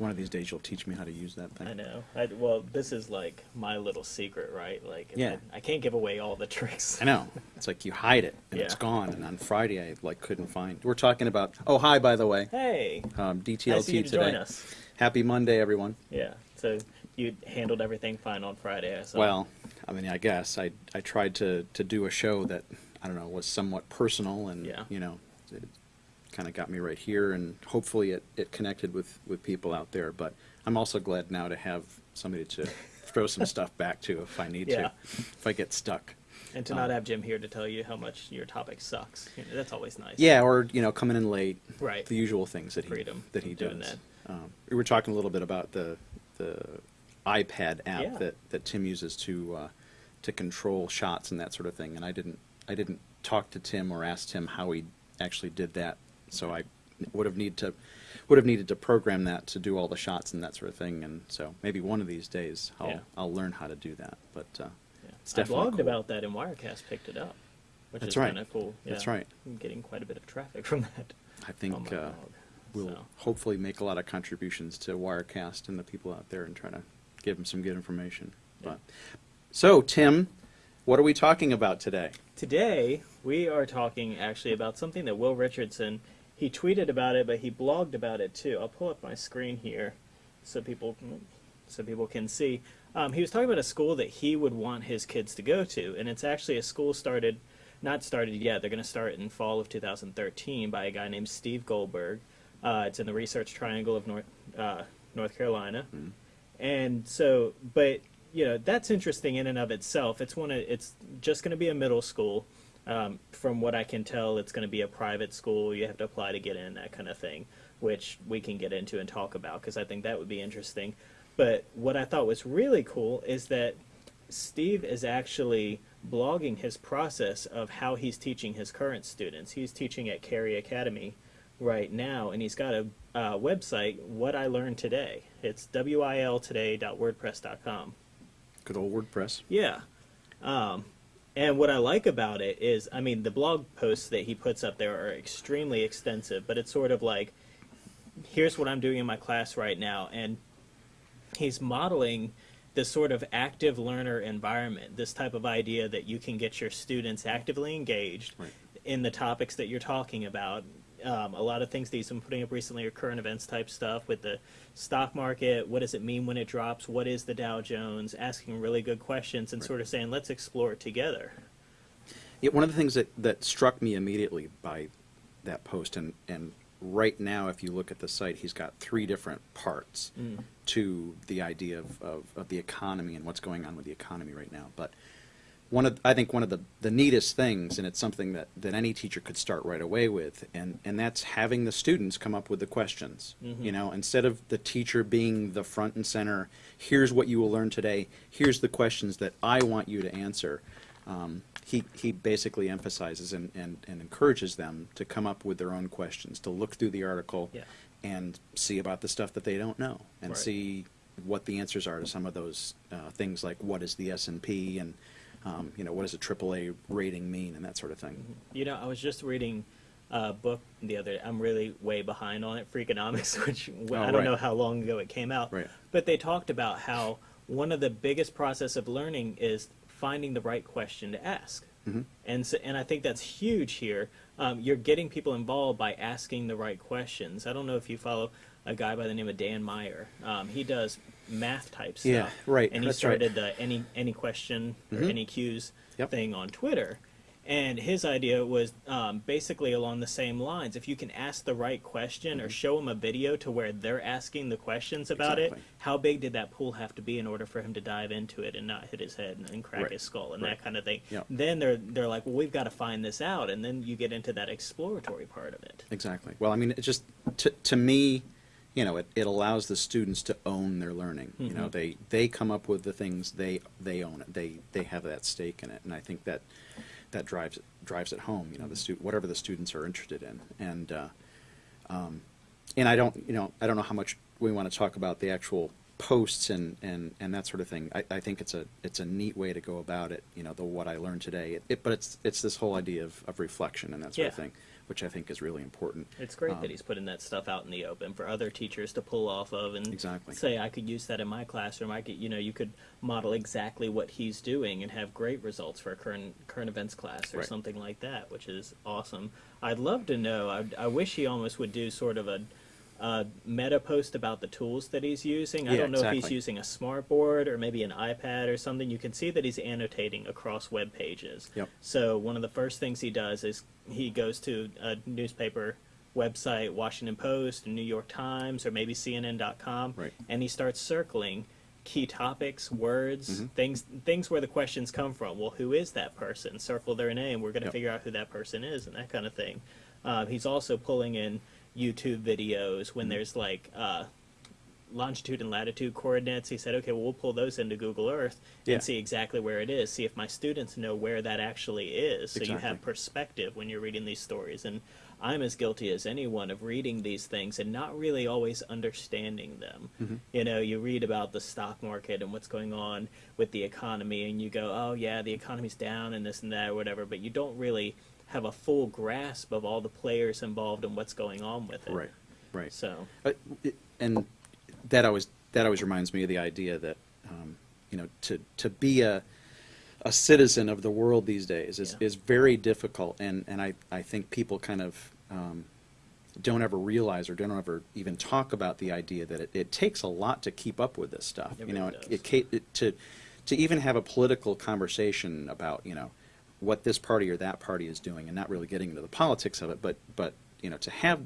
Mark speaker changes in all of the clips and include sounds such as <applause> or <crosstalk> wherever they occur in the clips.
Speaker 1: One of these days you'll teach me how to use that thing.
Speaker 2: I know. I, well, this is like my little secret, right? Like,
Speaker 1: Yeah.
Speaker 2: I, I can't give away all the <laughs> tricks.
Speaker 1: I know. It's like you hide it and it's gone. And on Friday I like couldn't find. We're talking about. Oh, hi, by the way.
Speaker 2: Hey,
Speaker 1: Um, DTLT
Speaker 2: to
Speaker 1: today. Happy Monday, everyone.
Speaker 2: Yeah. So you handled everything fine on Friday. I saw.
Speaker 1: Well, I mean, I guess I I tried to to do a show that I don't know was somewhat personal and
Speaker 2: Yeah.
Speaker 1: you know kind of got me right here and hopefully it it connected with with people out there. But I'm also glad now to have somebody to <laughs> throw some stuff back to if I need
Speaker 2: Yeah.
Speaker 1: to if I get stuck.
Speaker 2: and to
Speaker 1: um,
Speaker 2: not have Jim here to tell you how much your topic sucks. You know, that's always nice.
Speaker 1: Yeah, or you know, coming in late.
Speaker 2: Right.
Speaker 1: The usual things that he that he
Speaker 2: doing
Speaker 1: does.
Speaker 2: that.
Speaker 1: Um, we were talking a little bit about the the iPad app
Speaker 2: Yeah.
Speaker 1: that, that Tim uses to uh, to control shots and that sort of thing. And I didn't I didn't talk to Tim or ask Tim how he actually did that. So I would have need to would have needed to program that to do all the shots and that sort of thing. And so maybe one of these days I'll
Speaker 2: Yeah.
Speaker 1: I'll learn how to do that. But uh,
Speaker 2: Yeah.
Speaker 1: It's
Speaker 2: I
Speaker 1: definitely
Speaker 2: blogged
Speaker 1: cool.
Speaker 2: about that, and Wirecast picked it up, which
Speaker 1: That's
Speaker 2: is
Speaker 1: right.
Speaker 2: kind of cool.
Speaker 1: That's right.
Speaker 2: I'm getting quite a bit of traffic <laughs> from that.
Speaker 1: I think uh, we'll
Speaker 2: so.
Speaker 1: hopefully make a lot of contributions to Wirecast and the people out there and try to give them some good information.
Speaker 2: Yeah.
Speaker 1: But so, Tim, what are we talking about today?
Speaker 2: Today, we are talking actually about something that Will Richardson, he tweeted about it, but he blogged about it too. I'll pull up my screen here so people so people can see. Um, he was talking about a school that he would want his kids to go to, and it's actually a school started, not started yet. They're going to start in fall of 2013 by a guy named Steve Goldberg. Uh, it's in the Research Triangle of North uh, North Carolina, and so, but you know that's interesting in and of itself. It's one of it's just going to be a middle school. Um, from what I can tell, it's going to be a private school. You have to apply to get in, that kind of thing, which we can get into and talk about because I think that would be interesting. But what I thought was really cool is that Steve is actually blogging his process of how he's teaching his current students. He's teaching at Cary Academy right now, and he's got a uh, website, What I Learned Today. It's wiltoday.wordpress.com.
Speaker 1: Good old WordPress.
Speaker 2: Yeah. Um, and what I like about it is, I mean, the blog posts that he puts up there are extremely extensive, but it's sort of like, here's what I'm doing in my class right now. And he's modeling this sort of active learner environment, this type of idea that you can get your students actively engaged
Speaker 1: Right.
Speaker 2: in the topics that you're talking about. Um, a lot of things that he's been putting up recently are current events type stuff with the stock market. What does it mean when it drops? What is the Dow Jones? Asking really good questions and
Speaker 1: Right.
Speaker 2: sort of saying, let's explore it together.
Speaker 1: Yeah, one of the things that, that struck me immediately by that post, and, and right now, if you look at the site, he's got three different parts
Speaker 2: Mm.
Speaker 1: to the idea of, of, of the economy and what's going on with the economy right now. But one of, I think one of the, the neatest things, and it's something that, that any teacher could start right away with, and, and that's having the students come up with the questions.
Speaker 2: Mhm.
Speaker 1: You know, instead of the teacher being the front and center, here's what you will learn today, here's the questions that I want you to answer. Um, he, he basically emphasizes and, and, and encourages them to come up with their own questions, to look through the article
Speaker 2: Yeah.
Speaker 1: and see about the stuff that they don't know, and
Speaker 2: Right.
Speaker 1: see what the answers are to some of those uh, things like what is the S and P and um, you know what does a AAA rating mean and that sort of thing.
Speaker 2: You know, I was just reading a book the other day. I'm really way behind on it, Freakonomics, <laughs> which
Speaker 1: Oh,
Speaker 2: I don't
Speaker 1: right.
Speaker 2: know how long ago it came out.
Speaker 1: Right.
Speaker 2: But they talked about how one of the biggest process of learning is finding the right question to ask.
Speaker 1: Mhm.
Speaker 2: And so, and I think that's huge here. Um, you're getting people involved by asking the right questions. I don't know if you follow a guy by the name of Dan Meyer. Um, he does math type stuff.
Speaker 1: Yeah, right,
Speaker 2: And he
Speaker 1: that's right.
Speaker 2: started the any any question or
Speaker 1: Mhm.
Speaker 2: any cues
Speaker 1: Yep.
Speaker 2: thing on Twitter. And his idea was um, basically along the same lines. If you can ask the right question or show him a video to where they're asking the questions about it,
Speaker 1: Mm-hmm.
Speaker 2: How big did that pool have to be in order for him to dive into it and not hit his head and, and crack
Speaker 1: Right.
Speaker 2: his skull and
Speaker 1: Right.
Speaker 2: that kind of thing?
Speaker 1: Yep.
Speaker 2: Then they're they're like, well, we've got to find this out, and then you get into that exploratory part of it.
Speaker 1: Exactly. Well, I mean, it just to, to me, you know, it, it allows the students to own their learning. You know,
Speaker 2: Mhm.
Speaker 1: they they come up with the things they they own it. They they have that stake in it, and I think that that drives it drives it home. You know, the stu- whatever the students are interested in, and uh, um, and I don't you know I don't know how much we want to talk about the actual posts and, and, and that sort of thing. I, I think it's a it's a neat way to go about it. You know, the what I learned today. It, it, but it's it's this whole idea of, of reflection and that sort of
Speaker 2: Yeah.
Speaker 1: thing. Which I think is really important.
Speaker 2: It's great
Speaker 1: Um,
Speaker 2: that he's putting that stuff out in the open for other teachers to pull off of and
Speaker 1: Exactly.
Speaker 2: say, I could use that in my classroom. I could, you know, you could model exactly what he's doing and have great results for a current current events class or
Speaker 1: Right.
Speaker 2: something like that, which is awesome. I'd love to know. I, I wish he almost would do sort of a. Uh, meta post about the tools that he's using. I
Speaker 1: Yeah,
Speaker 2: don't know if he's using a smart board or maybe an iPad or something. You can see that he's annotating across web pages.
Speaker 1: Yep.
Speaker 2: So one of the first things he does is he goes to a newspaper website, Washington Post, New York Times, or maybe CNN.com,
Speaker 1: Right.
Speaker 2: and he starts circling key topics, words,
Speaker 1: Mhm.
Speaker 2: things things where the questions come from. Well, who is that person? Circle their name. We're going to
Speaker 1: Yep.
Speaker 2: figure out who that person is, and that kind of thing. Um, he's also pulling in YouTube videos when
Speaker 1: Mhm.
Speaker 2: there's like. Uh, longitude and latitude coordinates. He said, okay, well, we'll pull those into Google Earth
Speaker 1: Yeah.
Speaker 2: and see exactly where it is. See if my students know where that actually is. So you have perspective when you're reading these stories. And I'm as guilty as anyone of reading these things and not really always understanding them.
Speaker 1: Mhm.
Speaker 2: You know, you read about the stock market and what's going on with the economy, and you go, oh, yeah, the economy's down and this and that or whatever, but you don't really have a full grasp of all the players involved and what's going on with it.
Speaker 1: Right, right.
Speaker 2: So,
Speaker 1: Uh, it- and that always that always reminds me of the idea that um, you know to to be a a citizen of the world these days is,
Speaker 2: Yeah.
Speaker 1: is very difficult, and and I I think people kind of um, don't ever realize or don't ever even talk about the idea that it, it takes a lot to keep up with this stuff.
Speaker 2: It
Speaker 1: you know,
Speaker 2: really
Speaker 1: it, it, it to to even have a political conversation about you know what this party or that party is doing, and not really getting into the politics of it, but but you know to have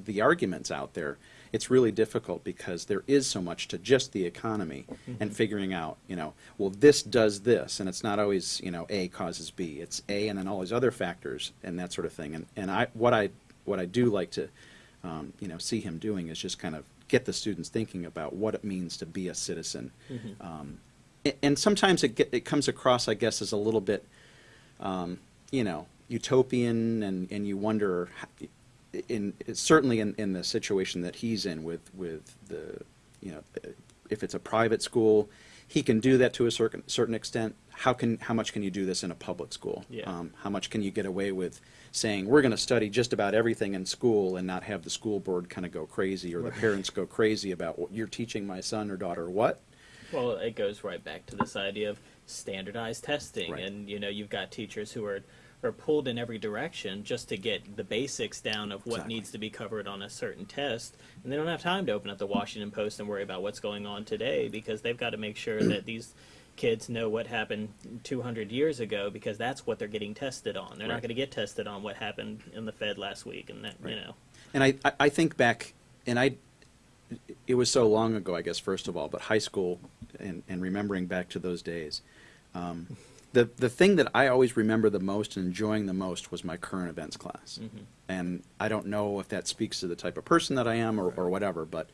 Speaker 1: the arguments out there, it's really difficult because there is so much to just the economy and figuring out, you know, well, this does this, and it's not always, you know, A causes B. It's A and then all these other factors and that sort of thing. And and I what I what I do like to, um, you know, see him doing is just kind of get the students thinking about what it means to be a citizen. Um, a- and sometimes it get, it comes across, I guess, as a little bit um, you know, utopian, and, and you wonder, in certainly in, in the situation that he's in with with the, you know, if it's a private school, he can do that to a certain certain extent. How can how much can you do this in a public school?
Speaker 2: Yeah.
Speaker 1: Um, how much can you get away with saying we're going to study just about everything in school and not have the school board kind of go crazy or the parents go crazy about what you're teaching my son or daughter what?
Speaker 2: Well, it goes right back to this idea of standardized testing,
Speaker 1: Right.
Speaker 2: and you know, you've got teachers who are are pulled in every direction just to get the basics down of what
Speaker 1: Exactly.
Speaker 2: needs to be covered on a certain test, and they don't have time to open up the Washington Post and worry about what's going on today because they've got to make sure that these kids know what happened 200 years ago because that's what they're getting tested on. They're not going to get tested on what happened in the Fed last week, and that you know.
Speaker 1: And I- I think back, and I, it was so long ago, I guess, first of all, but high school and, and remembering back to those days, um, the, the thing that I always remember the most and enjoying the most was my current events class.
Speaker 2: Mhm.
Speaker 1: And I don't know if that speaks to the type of person that I am or, or whatever, but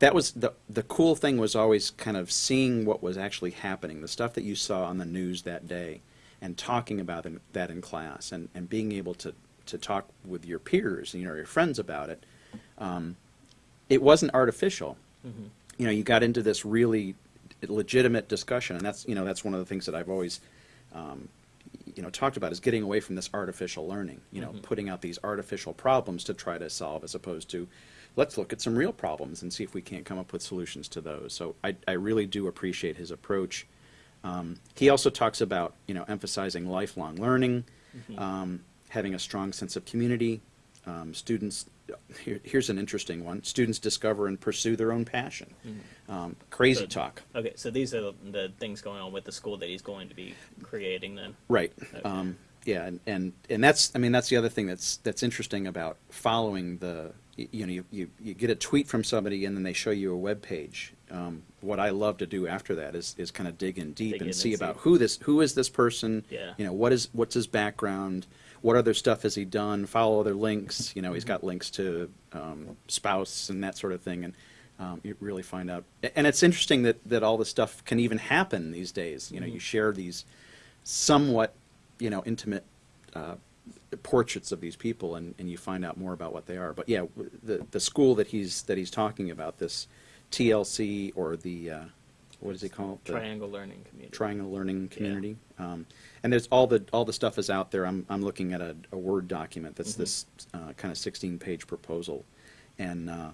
Speaker 1: that was the, the cool thing was always kind of seeing what was actually happening, the stuff that you saw on the news that day, and talking about in- that in class, and, and being able to, to talk with your peers, you know, your friends about it. Um, it wasn't artificial.
Speaker 2: Mhm.
Speaker 1: You know, you got into this really legitimate discussion, and that's you know that's one of the things that I've always um, you know talked about is getting away from this artificial learning. You know,
Speaker 2: Mhm.
Speaker 1: putting out these artificial problems to try to solve, as opposed to let's look at some real problems and see if we can't come up with solutions to those. So I, I really do appreciate his approach. Um, he also talks about you know emphasizing lifelong learning,
Speaker 2: Mhm.
Speaker 1: um, having a strong sense of community. Um, students, here, here's an interesting one: students discover and pursue their own passion. Um, crazy
Speaker 2: Good.
Speaker 1: talk,
Speaker 2: Okay, so these are the, things going on with the school that he's going to be creating then.
Speaker 1: right?
Speaker 2: Okay.
Speaker 1: Um, yeah, and, and and that's I mean that's the other thing that's that's interesting about following the y- you know you, you, you get a tweet from somebody and then they show you a web page. Um, what I love to do after that is, is kind of dig in deep
Speaker 2: Dig in
Speaker 1: and
Speaker 2: and
Speaker 1: see
Speaker 2: see.
Speaker 1: about who this who is this person.
Speaker 2: Yeah.
Speaker 1: You know what is what's his background. What other stuff has he done? Follow other links. You know, he's got links to um, spouse and that sort of thing, and um, you really find out. And it's interesting that, that all this stuff can even happen these days. You know, you share these somewhat, you know, intimate uh, portraits of these people, and, and you find out more about what they are. But yeah, the the school that he's that he's talking about, this TLC or the uh, what call it? The
Speaker 2: Triangle Learning Community.
Speaker 1: Triangle Learning Community. Um, and there's all the all the stuff is out there. I'm I'm looking at a, a Word document that's
Speaker 2: Mhm.
Speaker 1: this uh, kind of 16 page proposal, and uh,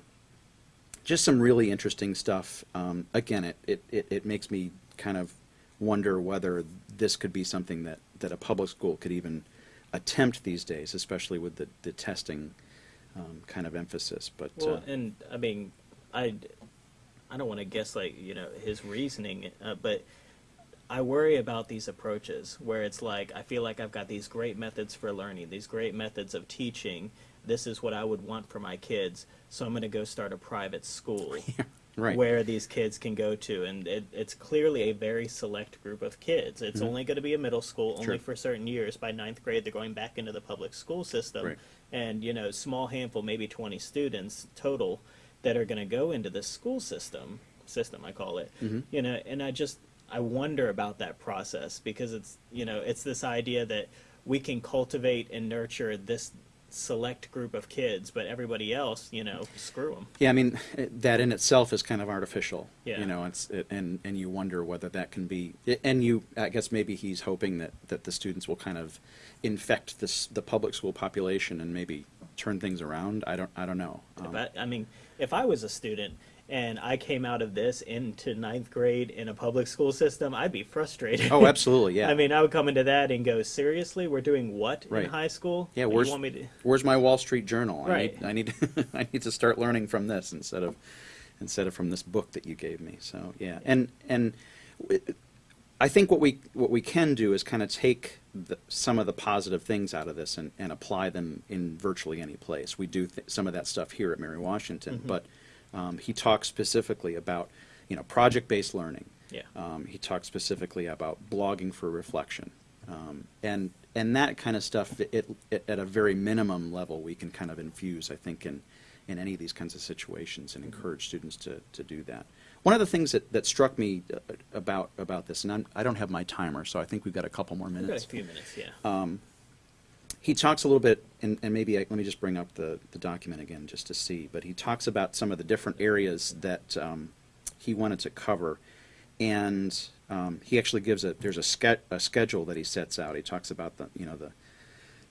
Speaker 1: just some really interesting stuff. Um, again, it, it, it, it makes me kind of wonder whether this could be something that, that a public school could even attempt these days, especially with the, the testing um, kind of emphasis. But uh,
Speaker 2: Well, and I mean, I, I don't want to guess like you know his reasoning, uh, but I worry about these approaches where it's like I feel like I've got these great methods for learning, these great methods of teaching. This is what I would want for my kids, so I'm going to go start a private school. <laughs>
Speaker 1: right.
Speaker 2: where these kids can go to, and it, it's clearly a very select group of kids. It's
Speaker 1: Mhm.
Speaker 2: only going to be a middle school, only
Speaker 1: Sure.
Speaker 2: for certain years. By ninth grade, they're going back into the public school system,
Speaker 1: Right.
Speaker 2: and you know, small handful, maybe twenty students total, that are going to go into the school system. System, I call it.
Speaker 1: Mhm.
Speaker 2: You know, and I just I wonder about that process because it's you know it's this idea that we can cultivate and nurture this select group of kids, but everybody else, you know, screw them.
Speaker 1: Yeah, I mean it- that in itself is kind of artificial.
Speaker 2: Yeah.
Speaker 1: You know, it's it, and and you wonder whether that can be. And you, I guess maybe he's hoping that that the students will kind of infect this the public school population and maybe turn things around. I don't I don't know. Um,
Speaker 2: But I mean, if I was a student and I came out of this into ninth grade in a public school system, I'd be frustrated.
Speaker 1: oh, absolutely. Yeah. <laughs>
Speaker 2: I mean, I would come into that and go, seriously, we're doing what
Speaker 1: Right.
Speaker 2: in high school?
Speaker 1: Yeah,
Speaker 2: And
Speaker 1: where's-
Speaker 2: want me to? <laughs>
Speaker 1: where's my Wall Street Journal?
Speaker 2: Right.
Speaker 1: I need I <laughs> need I need to start learning from this instead of instead of from this book that you gave me. So yeah, and and I think what we what we can do is kind of take the, some of the positive things out of this and, and apply them in virtually any place. We do th- some of that stuff here at Mary Washington,
Speaker 2: Mhm.
Speaker 1: but um, he talks specifically about you know project based learning.
Speaker 2: Yeah.
Speaker 1: Um, he talks specifically about blogging for reflection, um, and and that kind of stuff. It, it, at a very minimum level, we can kind of infuse, I think, in in any of these kinds of situations, and encourage students to, to do that. One of the things that, that struck me uh, about about this, and I'm, I don't have my timer, so I think we've got a couple more
Speaker 2: We've got a
Speaker 1: minutes.
Speaker 2: few minutes, yeah.
Speaker 1: Um, he talks a little bit, and, and maybe I, let me just bring up the, the document again just to see. But he talks about some of the different areas that um, he wanted to cover, and um, he actually gives a there's a, ske- a schedule that he sets out. He talks about the you know the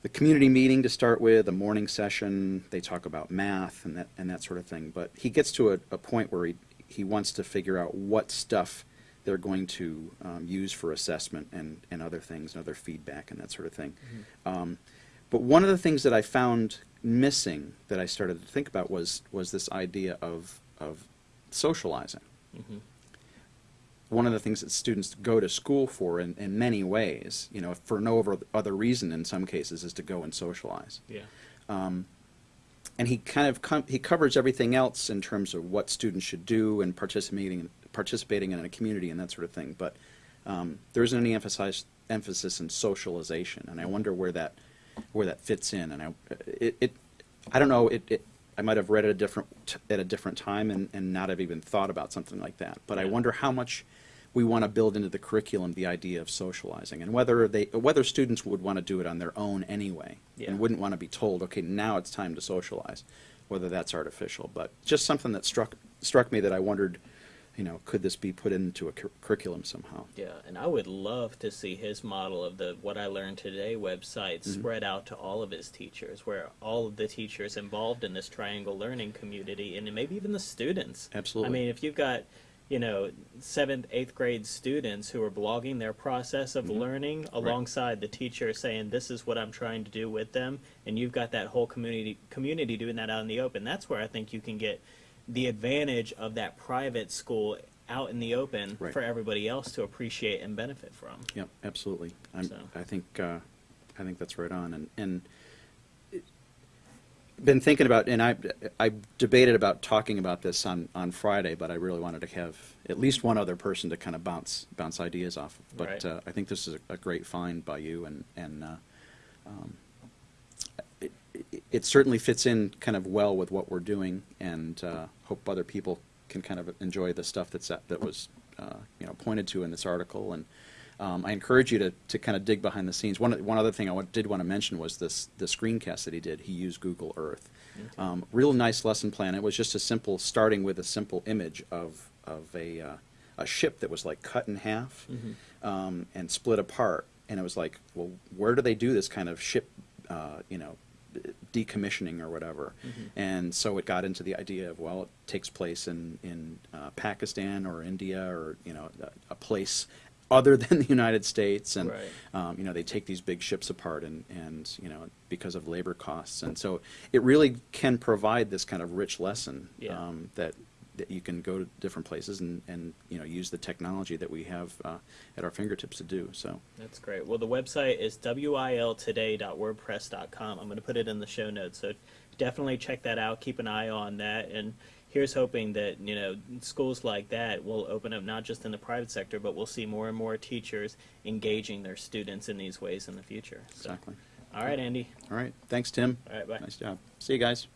Speaker 1: the community meeting to start with, a morning session. They talk about math and that and that sort of thing. But he gets to a, a point where he he wants to figure out what stuff they're going to um, use for assessment and, and other things and other feedback and that sort of thing. Um, but one of the things that I found missing that I started to think about was was this idea of of socializing.
Speaker 2: hmm
Speaker 1: One of the things that students go to school for in, in many ways, you know, for no other- other reason in some cases, is to go and socialize.
Speaker 2: Yeah.
Speaker 1: Um, and he kind of com- he covers everything else in terms of what students should do and participating participating in a community and that sort of thing. But um, there isn't any emphasis emphasis in socialization, and I wonder where that where that fits in. And I it, it I don't know it, it I might have read it a different at a different time and, and not have even thought about something like that. But I wonder how much we want to build into the curriculum the idea of socializing and whether they whether students would want to do it on their own anyway
Speaker 2: Yeah.
Speaker 1: and wouldn't want to be told okay now it's time to socialize whether that's artificial but just something that struck struck me that I wondered you know could this be put into a cur- curriculum somehow
Speaker 2: Yeah, and I would love to see his model of the What I Learned Today website
Speaker 1: Mhm.
Speaker 2: spread out to all of his teachers, where all of the teachers involved in this triangle learning community, and maybe even the students.
Speaker 1: Absolutely.
Speaker 2: I mean, if you've got, you know, seventh, eighth grade students who are blogging their process of
Speaker 1: Mhm.
Speaker 2: learning alongside the teacher saying, "This is what I'm trying to do with them," and you've got that whole community community doing that out in the open. That's where I think you can get the advantage of that private school out in the open
Speaker 1: Right.
Speaker 2: for everybody else to appreciate and benefit from.
Speaker 1: Yep, absolutely. I'm,
Speaker 2: So.
Speaker 1: I think uh, I think that's right on. And and it- been thinking about, and I I debated about talking about this on, on Friday, but I really wanted to have at least one other person to kind of bounce bounce ideas off of. But
Speaker 2: Right.
Speaker 1: uh, I think this is a, a great find by you, and and uh, um, it, certainly fits in kind of well with what we're doing, and uh, hope other people can kind of enjoy the stuff that's that, that was uh, you know pointed to in this article. And um, I encourage you to, to kind of dig behind the scenes. One one other thing I did want to mention was this the screencast that he did. He used Google Earth.
Speaker 2: Okay.
Speaker 1: Um, real nice lesson plan. It was just a simple starting with a simple image of of a uh, a ship that was like cut in half
Speaker 2: Mm-hmm.
Speaker 1: um, and split apart, and it was like, well, where do they do this kind of ship, uh, you know, decommissioning or whatever?
Speaker 2: Mm-hmm.
Speaker 1: And so it got into the idea of well, it takes place in in uh, Pakistan or India or you know a, a place other <laughs> than the United States, and
Speaker 2: Right.
Speaker 1: um, you know they take these big ships apart and and you know because of labor costs, and so it really can provide this kind of rich lesson
Speaker 2: Yeah.
Speaker 1: um, that that you can go to different places and and you know use the technology that we have uh, at our fingertips to do so.
Speaker 2: That's great. Well, the website is wiltoday.wordpress.com. I'm going to put it in the show notes, so definitely check that out. Keep an eye on that, and here's hoping that you know schools like that will open up not just in the private sector, but we'll see more and more teachers engaging their students in these ways in the future. So,
Speaker 1: Exactly.
Speaker 2: all right, Andy.
Speaker 1: All right. Thanks, Tim.
Speaker 2: All right, bye.
Speaker 1: Nice job. See you guys.